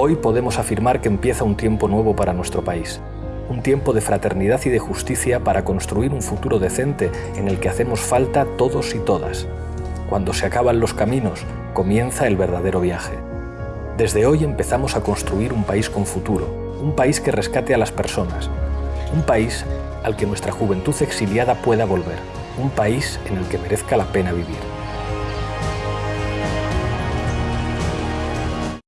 Hoy podemos afirmar que empieza un tiempo nuevo para nuestro país, un tiempo de fraternidad y de justicia para construir un futuro decente en el que hacemos falta todos y todas. Cuando se acaban los caminos, comienza el verdadero viaje. Desde hoy empezamos a construir un país con futuro, un país que rescate a las personas, un país al que nuestra juventud exiliada pueda volver, un país en el que merezca la pena vivir.